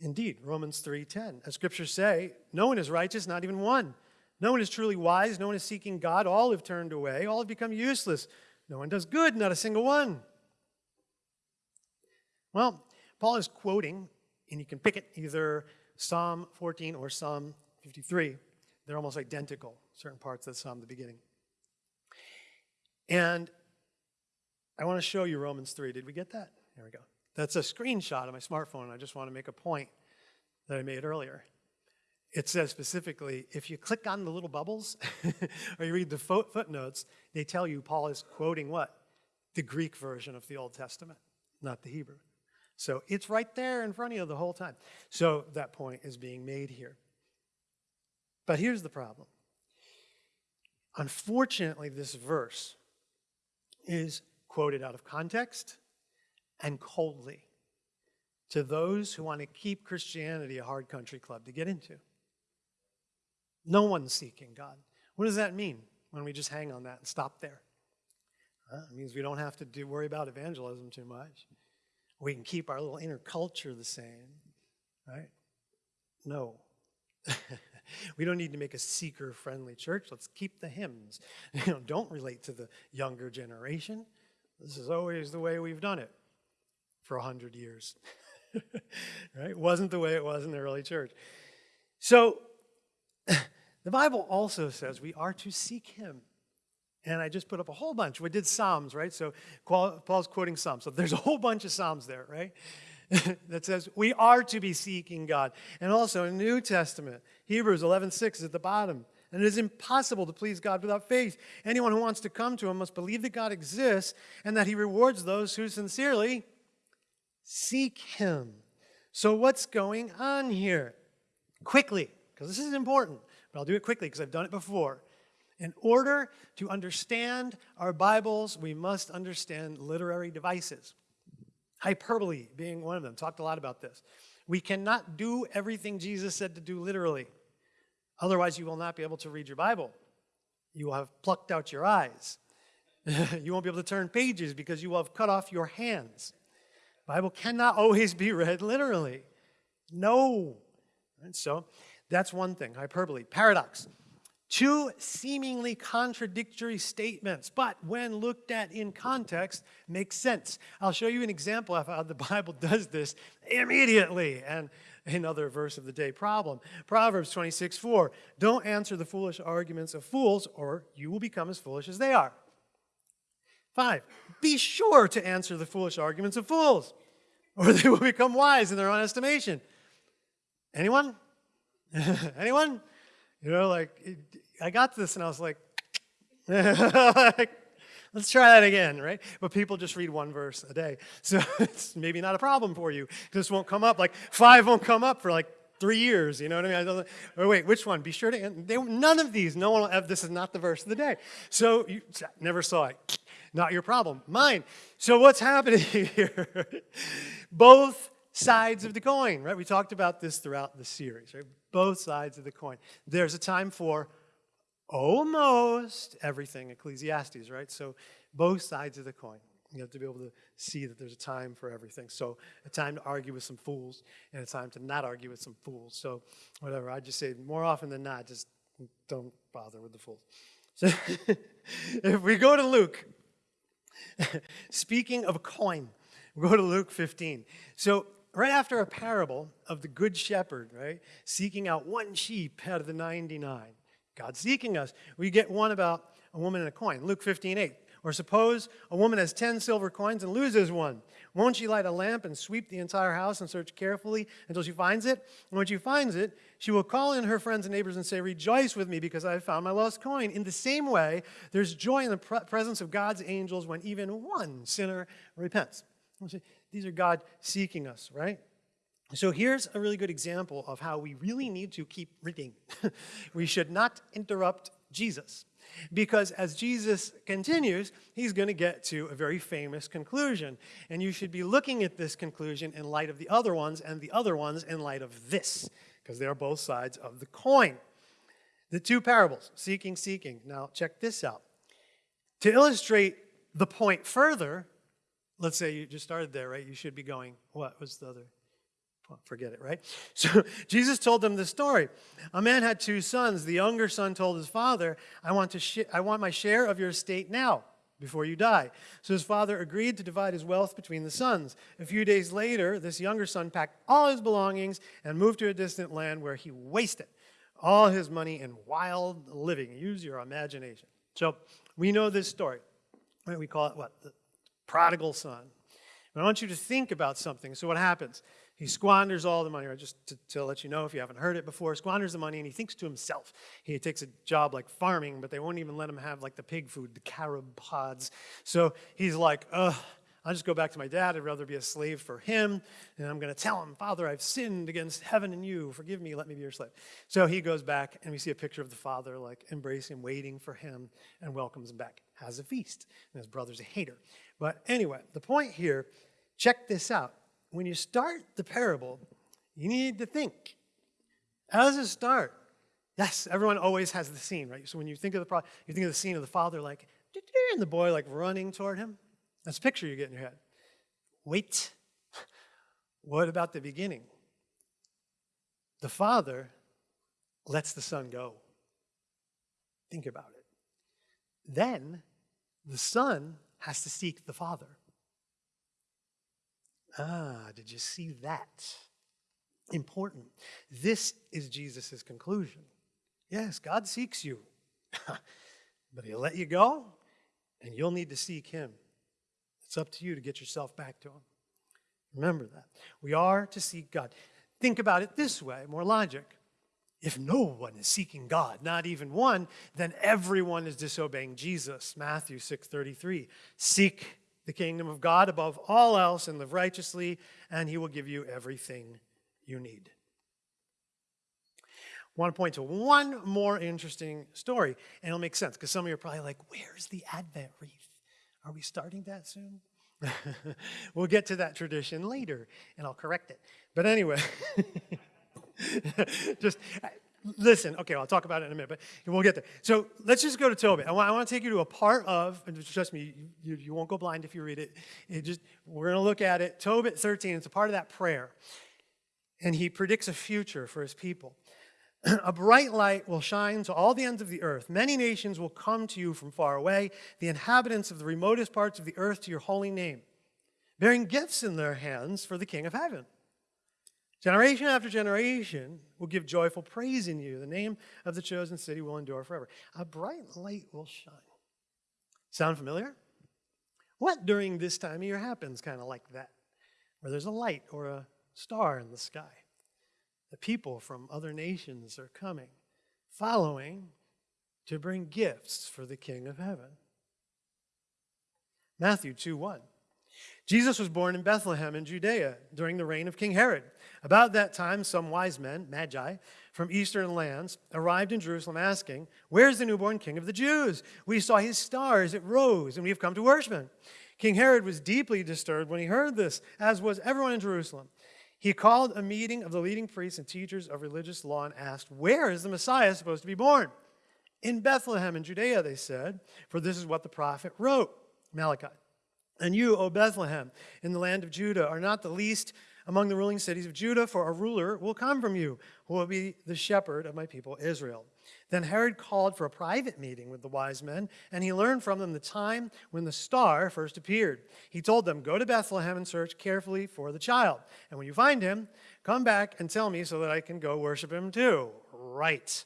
Indeed, Romans 3:10. As scriptures say, no one is righteous, not even one. No one is truly wise, no one is seeking God. All have turned away, all have become useless. No one does good, not a single one. Well, Paul is quoting, and you can pick it either Psalm 14 or Psalm 53. They're almost identical, certain parts of the Psalm, the beginning. And I want to show you Romans 3. Did we get that? There we go. That's a screenshot of my smartphone. I just want to make a point that I made earlier. It says specifically if you click on the little bubbles or you read the footnotes, they tell you Paul is quoting what? The Greek version of the Old Testament, not the Hebrew. So it's right there in front of you the whole time. So that point is being made here. But here's the problem. Unfortunately, this verse is quoted out of context and coldly to those who want to keep Christianity a hard country club to get into. No one's seeking God. What does that mean when we just hang on that and stop there? it means we don't have to do, worry about evangelism too much. We can keep our little inner culture the same, right? No. we don't need to make a seeker friendly church. Let's keep the hymns. You know, don't relate to the younger generation. This is always the way we've done it for a hundred years. right? Wasn't the way it was in the early church. So the Bible also says we are to seek him and I just put up a whole bunch. We did Psalms, right? So Paul's quoting Psalms. So there's a whole bunch of Psalms there, right? that says we are to be seeking God. And also in the New Testament, Hebrews 11:6 is at the bottom. And it is impossible to please God without faith. Anyone who wants to come to him must believe that God exists and that he rewards those who sincerely seek him. So what's going on here? Quickly, because this is important, but I'll do it quickly because I've done it before. In order to understand our Bibles, we must understand literary devices. Hyperbole being one of them. Talked a lot about this. We cannot do everything Jesus said to do literally. Otherwise, you will not be able to read your Bible. You will have plucked out your eyes. you won't be able to turn pages because you will have cut off your hands. Bible cannot always be read literally. No. And so that's one thing, hyperbole. Paradox. Two seemingly contradictory statements, but when looked at in context, makes sense. I'll show you an example of how the Bible does this immediately. And another verse of the day problem. Proverbs 26, 4. Don't answer the foolish arguments of fools, or you will become as foolish as they are. Five, be sure to answer the foolish arguments of fools, or they will become wise in their own estimation. Anyone? Anyone? You know, like, I got this and I was like, like, let's try that again, right? But people just read one verse a day. So it's maybe not a problem for you. This won't come up, like, five won't come up for like three years, you know what I mean? I don't, or wait, which one? Be sure to, they, none of these, no one will have, this is not the verse of the day. So you never saw it. Not your problem, mine. So what's happening here? Both sides of the coin, right? We talked about this throughout the series, right? Both sides of the coin. There's a time for almost everything, Ecclesiastes, right? So both sides of the coin. You have to be able to see that there's a time for everything. So a time to argue with some fools and a time to not argue with some fools. So whatever, I just say more often than not, just don't bother with the fools. So if we go to Luke, speaking of a coin, we go to Luke 15. So right after a parable of the good shepherd, right, seeking out one sheep out of the 99, God seeking us, we get one about a woman and a coin. Luke 15, 8. Or suppose a woman has 10 silver coins and loses one. Won't she light a lamp and sweep the entire house and search carefully until she finds it? And when she finds it, she will call in her friends and neighbors and say, Rejoice with me because I have found my lost coin. In the same way, there's joy in the presence of God's angels when even one sinner repents. These are God seeking us, right? So here's a really good example of how we really need to keep reading. we should not interrupt Jesus. Because as Jesus continues, he's going to get to a very famous conclusion. And you should be looking at this conclusion in light of the other ones and the other ones in light of this, because they are both sides of the coin. The two parables, seeking, seeking. Now, check this out. To illustrate the point further, let's say you just started there, right? You should be going, what was the other? Forget it, right? So Jesus told them the story. A man had two sons. The younger son told his father, I want, to I want my share of your estate now, before you die. So his father agreed to divide his wealth between the sons. A few days later, this younger son packed all his belongings and moved to a distant land where he wasted all his money in wild living. Use your imagination. So we know this story. Right? We call it what? The prodigal son. I want you to think about something. So what happens? He squanders all the money, just to, to, let you know if you haven't heard it before, squanders the money and he thinks to himself. He takes a job like farming, but they won't even let him have like the pig food, the carob pods. So he's like, ugh, I'll just go back to my dad. I'd rather be a slave for him. And I'm going to tell him, Father, I've sinned against heaven and you. Forgive me. Let me be your slave. So he goes back, and we see a picture of the father, like embracing waiting for him, and welcomes him back. Has a feast. And his brother's a hater. But anyway, the point here, check this out when you start the parable, you need to think. How does it start? Yes, everyone always has the scene, right? So when you think of the pro you think of the scene of the father like, and the boy like running toward him. That's a picture you get in your head. Wait. What about the beginning? The father lets the son go. Think about it. Then the son has to seek the father. Ah, did you see that? Important. This is Jesus' conclusion. Yes, God seeks you, but he'll let you go, and you'll need to seek him. It's up to you to get yourself back to him. Remember that. We are to seek God. Think about it this way, more logic. If no one is seeking God, not even one, then everyone is disobeying Jesus. Matthew 6:33. Seek the kingdom of God above all else and live righteously, and he will give you everything you need. want to point to one more interesting story, and it'll make sense because some of you are probably like, Where's the Advent wreath? Are we starting that soon? we'll get to that tradition later, and I'll correct it. But anyway, just listen. Okay, I'll talk about it in a minute, but we'll get there. So let's just go to Tobit. I want, I want to take you to a part of, and trust me, you, you won't go blind if you read it. it just We're going to look at it. Tobit 13, it's a part of that prayer. And he predicts a future for his people. A bright light will shine to all the ends of the earth. Many nations will come to you from far away, the inhabitants of the remotest parts of the earth to your holy name, bearing gifts in their hands for the King of heaven. Generation after generation will give joyful praise in you. The name of the chosen city will endure forever. A bright light will shine. Sound familiar? What during this time of year happens kind of like that? Where there's a light or a star in the sky. The people from other nations are coming, following to bring gifts for the King of heaven. Matthew 2 1. Jesus was born in Bethlehem in Judea during the reign of King Herod. About that time, some wise men, magi, from eastern lands arrived in Jerusalem asking, Where's the newborn king of the Jews? We saw his star as it rose, and we have come to worship him. King Herod was deeply disturbed when he heard this, as was everyone in Jerusalem. He called a meeting of the leading priests and teachers of religious law and asked, Where is the Messiah supposed to be born? In Bethlehem in Judea, they said, for this is what the prophet wrote, Malachi. And you, O Bethlehem, in the land of Judah, are not the least among the ruling cities of Judah, for a ruler will come from you, who will be the shepherd of my people Israel. Then Herod called for a private meeting with the wise men, and he learned from them the time when the star first appeared. He told them, Go to Bethlehem and search carefully for the child. And when you find him, come back and tell me so that I can go worship him too. Right.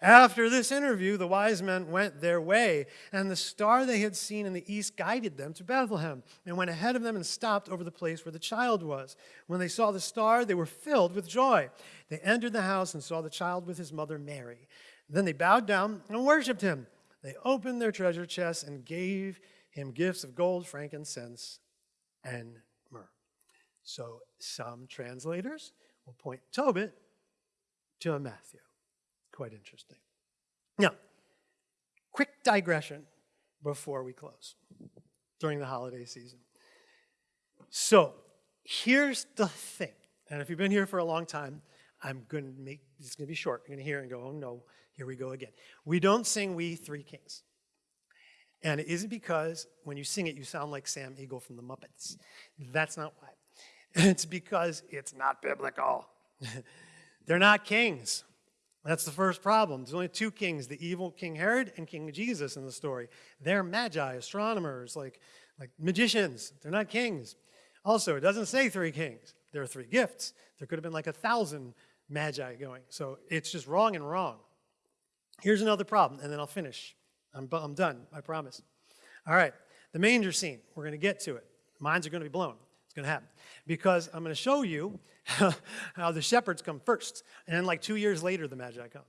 After this interview, the wise men went their way, and the star they had seen in the east guided them to Bethlehem and went ahead of them and stopped over the place where the child was. When they saw the star, they were filled with joy. They entered the house and saw the child with his mother Mary. Then they bowed down and worshiped him. They opened their treasure chests and gave him gifts of gold, frankincense, and myrrh. So some translators will point Tobit to a Matthew. Quite interesting. Now, quick digression before we close during the holiday season. So, here's the thing. And if you've been here for a long time, I'm going to make this going to be short. You're going to hear and go, oh no, here we go again. We don't sing We Three Kings. And it isn't because when you sing it, you sound like Sam Eagle from the Muppets. That's not why. It's because it's not biblical. They're not kings. That's the first problem. There's only two kings, the evil King Herod and King Jesus in the story. They're magi, astronomers, like, like magicians. They're not kings. Also, it doesn't say three kings. There are three gifts. There could have been like a thousand magi going. So it's just wrong and wrong. Here's another problem, and then I'll finish. I'm, I'm done, I promise. All right, the manger scene. We're going to get to it. Minds are going to be blown. It's going to happen. Because I'm going to show you how the shepherds come first, and then like two years later, the Magi come.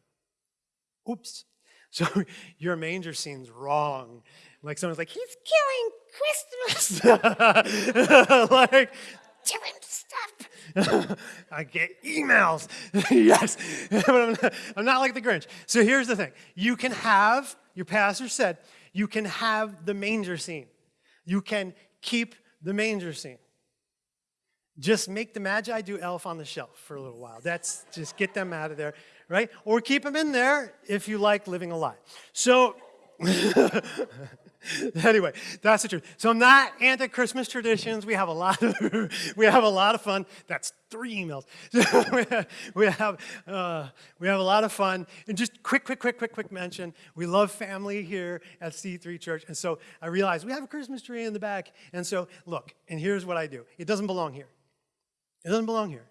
Oops. So your manger scene's wrong. Like someone's like, he's killing Christmas. like. I get emails. yes. but I'm not, I'm not like the Grinch. So here's the thing. You can have, your pastor said, you can have the manger scene. You can keep the manger scene. Just make the Magi do Elf on the Shelf for a little while. That's just get them out of there, right? Or keep them in there if you like living a lie. So, anyway, that's the truth. So I'm not anti-Christmas traditions. We have a lot of we have a lot of fun. That's three emails. we have uh, we have a lot of fun. And just quick, quick, quick, quick, quick mention. We love family here at C3 Church, and so I realized we have a Christmas tree in the back. And so look, and here's what I do. It doesn't belong here. It doesn't belong here.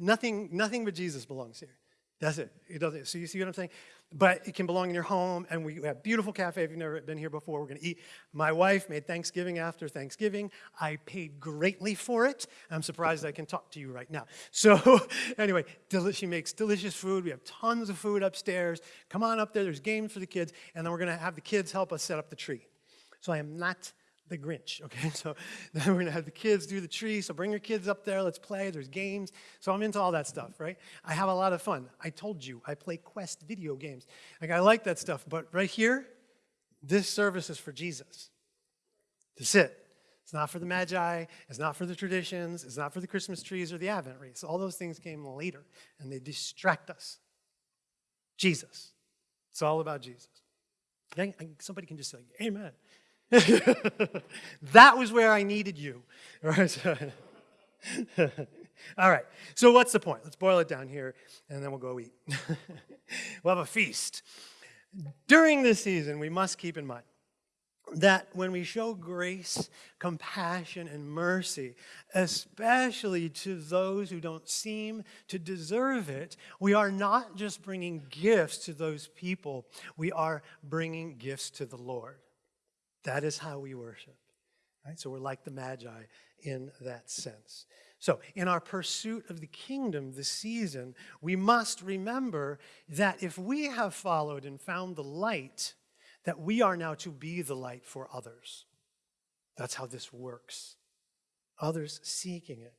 nothing, nothing but Jesus belongs here. That's it. It doesn't. So you see what I'm saying? But it can belong in your home, and we have beautiful cafe. If you've never been here before, we're going to eat. My wife made Thanksgiving after Thanksgiving. I paid greatly for it. I'm surprised I can talk to you right now. So anyway, she makes delicious food. We have tons of food upstairs. Come on up there. There's games for the kids, and then we're going to have the kids help us set up the tree. So I am not the Grinch, okay? So then we're gonna have the kids do the tree. So bring your kids up there, let's play. There's games. So I'm into all that stuff, right? I have a lot of fun. I told you, I play Quest video games. Like, I like that stuff. But right here, this service is for Jesus. That's it. It's not for the Magi. It's not for the traditions. It's not for the Christmas trees or the Advent wreaths. All those things came later, and they distract us. Jesus. It's all about Jesus. Somebody can just say, Amen. that was where I needed you. All right. All right. So, what's the point? Let's boil it down here and then we'll go eat. we'll have a feast. During this season, we must keep in mind that when we show grace, compassion, and mercy, especially to those who don't seem to deserve it, we are not just bringing gifts to those people, we are bringing gifts to the Lord. That is how we worship. Right? So we're like the Magi in that sense. So, in our pursuit of the kingdom this season, we must remember that if we have followed and found the light, that we are now to be the light for others. That's how this works. Others seeking it.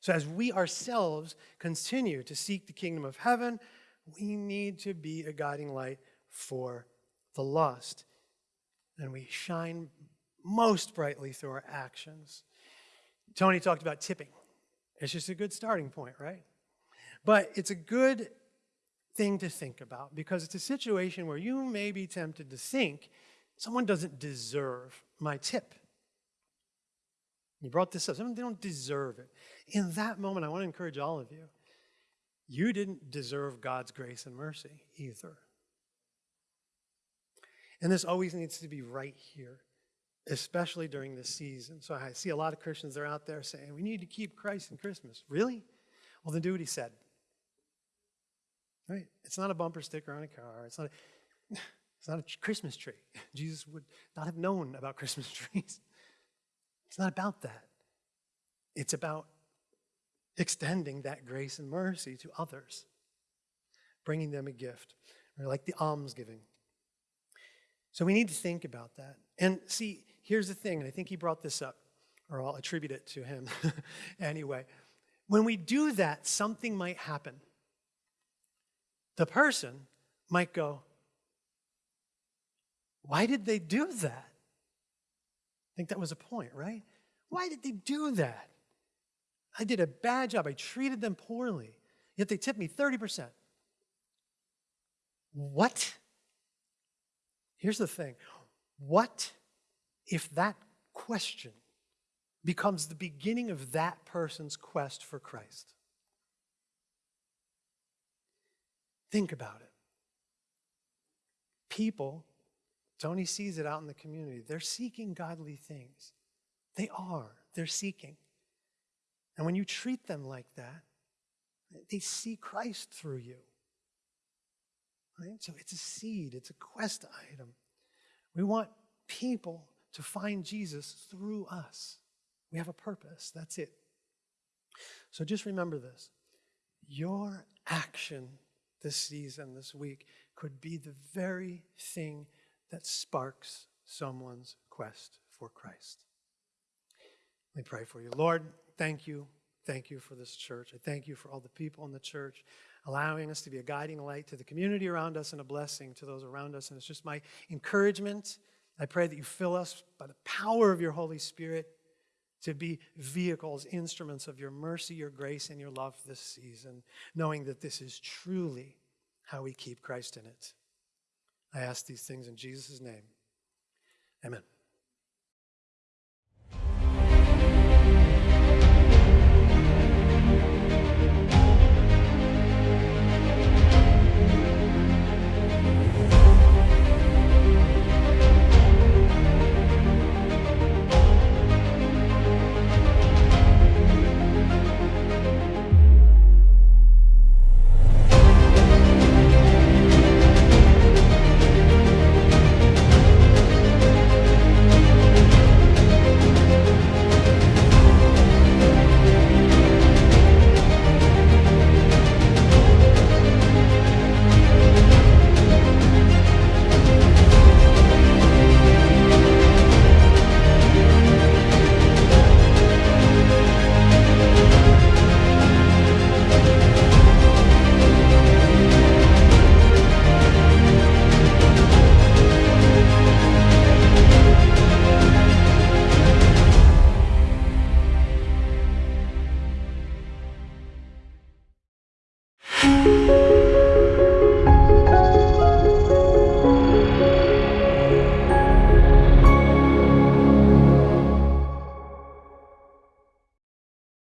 So, as we ourselves continue to seek the kingdom of heaven, we need to be a guiding light for the lost. And we shine most brightly through our actions. Tony talked about tipping. It's just a good starting point, right? But it's a good thing to think about because it's a situation where you may be tempted to think someone doesn't deserve my tip. You brought this up. Someone, they don't deserve it. In that moment, I want to encourage all of you. You didn't deserve God's grace and mercy either. And this always needs to be right here, especially during this season. So I see a lot of Christians that are out there saying, we need to keep Christ in Christmas. Really? Well, then do what he said. Right? It's not a bumper sticker on a car. It's not a, it's not a Christmas tree. Jesus would not have known about Christmas trees. It's not about that. It's about extending that grace and mercy to others, bringing them a gift, or like the almsgiving. So we need to think about that. And see, here's the thing, and I think he brought this up, or I'll attribute it to him anyway. When we do that, something might happen the person might go, Why did they do that? I think that was a point, right? Why did they do that? I did a bad job. I treated them poorly, yet they tipped me 30%. What? Here's the thing what if that question becomes the beginning of that person's quest for Christ? Think about it. People, Tony sees it out in the community, they're seeking godly things. They are. They're seeking. And when you treat them like that, they see Christ through you. Right? So it's a seed, it's a quest item. We want people to find Jesus through us. We have a purpose. That's it. So just remember this your action this season, this week, could be the very thing that sparks someone's quest for Christ. Let me pray for you. Lord, thank you. Thank you for this church. I thank you for all the people in the church, allowing us to be a guiding light to the community around us and a blessing to those around us. And it's just my encouragement. I pray that you fill us by the power of your Holy Spirit to be vehicles, instruments of your mercy, your grace, and your love this season, knowing that this is truly how we keep Christ in it. I ask these things in Jesus' name. Amen.